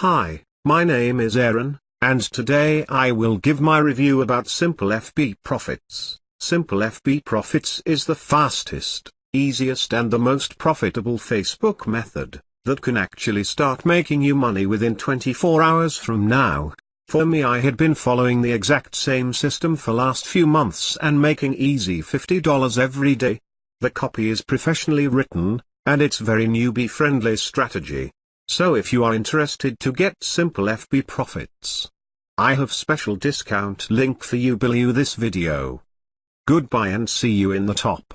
Hi, my name is Aaron, and today I will give my review about Simple FB Profits. Simple FB Profits is the fastest, easiest and the most profitable Facebook method, that can actually start making you money within 24 hours from now. For me I had been following the exact same system for last few months and making easy $50 every day. The copy is professionally written, and it's very newbie friendly strategy. So if you are interested to get simple FB profits, I have special discount link for you below this video. Goodbye and see you in the top.